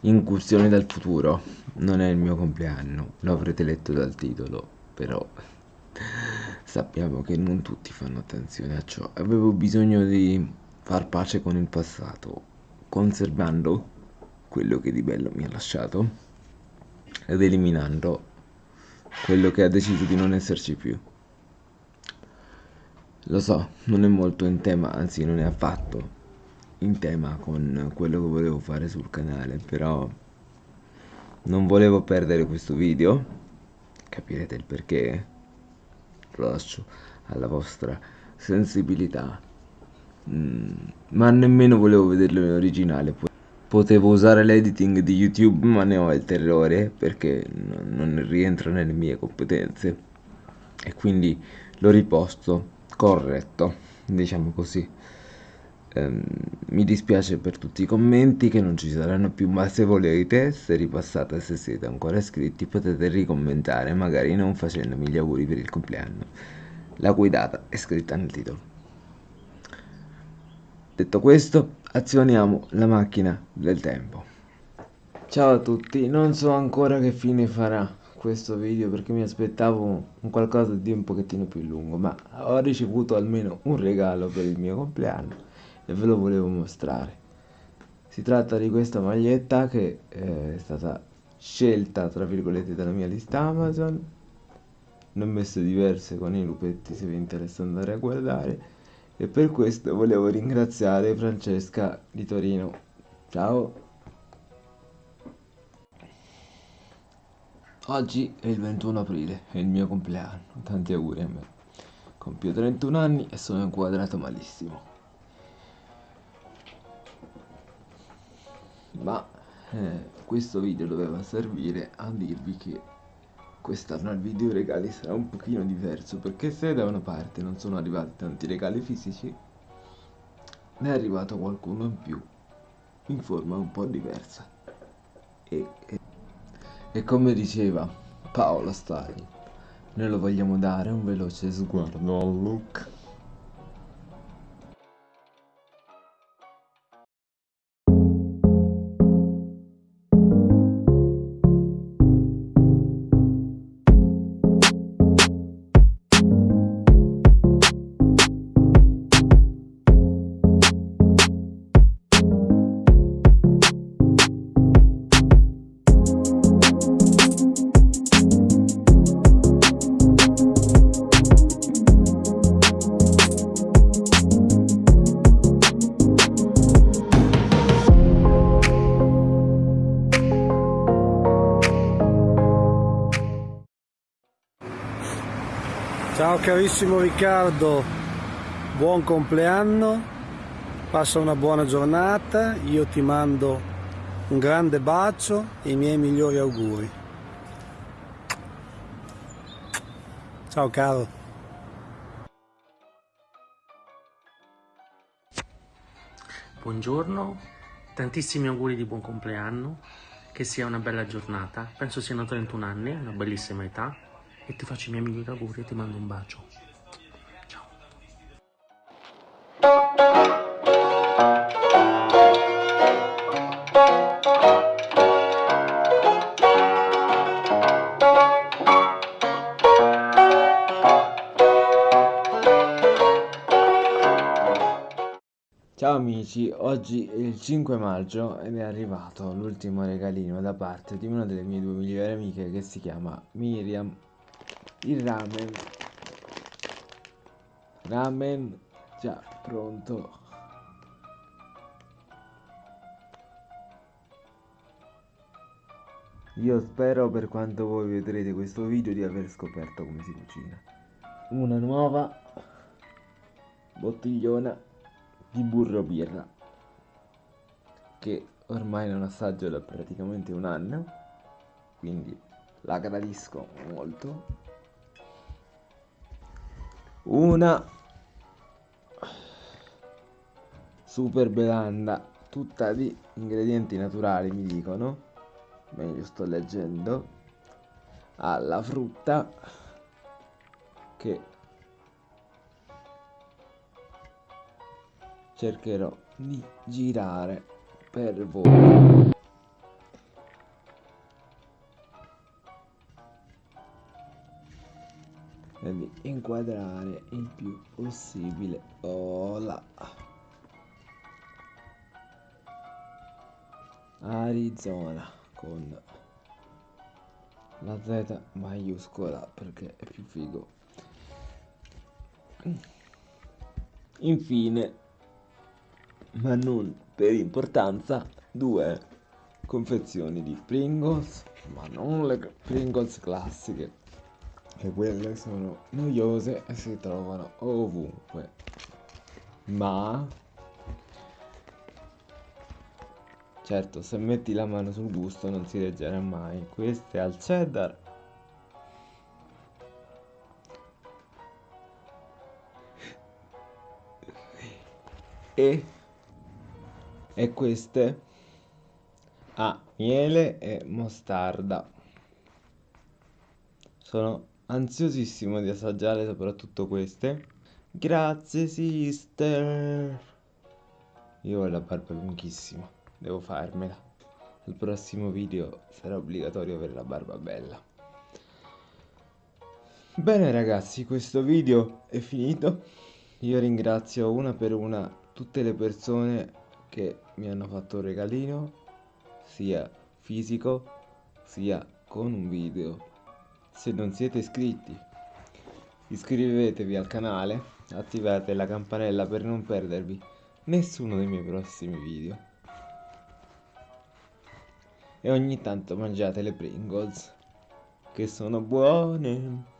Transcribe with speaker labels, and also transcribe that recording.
Speaker 1: incursioni dal futuro. Non è il mio compleanno, lo avrete letto dal titolo, però sappiamo che non tutti fanno attenzione a ciò. Avevo bisogno di far pace con il passato, conservando quello che di bello mi ha lasciato ed eliminando quello che ha deciso di non esserci più. Lo so, non è molto in tema, anzi non è affatto in tema con quello che volevo fare sul canale, però non volevo perdere questo video, capirete il perché, lo lascio alla vostra sensibilità, mm, ma nemmeno volevo vederlo in originale. Potevo usare l'editing di YouTube, ma ne ho il terrore perché non rientra nelle mie competenze e quindi l'ho riposto corretto, diciamo così. Um, mi dispiace per tutti i commenti che non ci saranno più, ma se volete, se ripassate, se siete ancora iscritti, potete ricommentare, magari non facendomi gli auguri per il compleanno. La guidata è scritta nel titolo. Detto questo, azioniamo la macchina del tempo. Ciao a tutti, non so ancora che fine farà questo video perché mi aspettavo un qualcosa di un pochettino più lungo ma ho ricevuto almeno un regalo per il mio compleanno e ve lo volevo mostrare. Si tratta di questa maglietta che eh, è stata scelta tra virgolette dalla mia lista Amazon. Ne ho messe diverse con i lupetti se vi interessa andare a guardare. E per questo volevo ringraziare Francesca di Torino. Ciao! Oggi è il 21 aprile, è il mio compleanno, tanti auguri a me. Compio 31 anni e sono inquadrato malissimo. Ma eh, questo video doveva servire a dirvi che quest'anno il video regali sarà un pochino diverso perché se da una parte non sono arrivati tanti regali fisici, ne è arrivato qualcuno in più, in forma un po' diversa. E, e e come diceva Paolo Stalin, noi lo vogliamo dare un veloce sguardo al look.
Speaker 2: Ciao carissimo Riccardo, buon compleanno, passa una buona giornata, io ti mando un grande bacio e i miei migliori auguri. Ciao caro.
Speaker 3: Buongiorno, tantissimi auguri di buon compleanno, che sia una bella giornata, penso siano 31 anni, una bellissima età e ti faccio i miei migliori auguri e ti mando un bacio.
Speaker 1: Ciao amici, oggi è il 5 maggio ed è arrivato l'ultimo regalino da parte di una delle mie due migliori amiche che si chiama Miriam il ramen. Ramen già pronto. Io spero per quanto voi vedrete questo video di aver scoperto come si cucina. Una nuova bottigliona di burro birra che ormai non assaggio da praticamente un anno quindi la gradisco molto una super belanda tutta di ingredienti naturali mi dicono. Meglio sto leggendo. Alla frutta che cercherò di girare per voi inquadrare il più possibile. Là Arizona con la Z maiuscola perché è più figo. Infine ma non per importanza due confezioni di Pringles ma non le Pringles classiche che quelle sono noiose e si trovano ovunque. Ma certo se metti la mano sul gusto non si leggerà mai. Queste al cheddar. E, e queste a miele e mostarda. Sono ansiosissimo di assaggiare soprattutto queste. Grazie sister. Io ho la barba lunghissima devo farmela. Al prossimo video sarà obbligatorio avere la barba bella. Bene ragazzi questo video è finito. Io ringrazio una per una tutte le persone che mi hanno fatto un regalino sia fisico sia con un video se non siete iscritti iscrivetevi al canale attivate la campanella per non perdervi nessuno dei miei prossimi video. E ogni tanto mangiate le Pringles che sono buone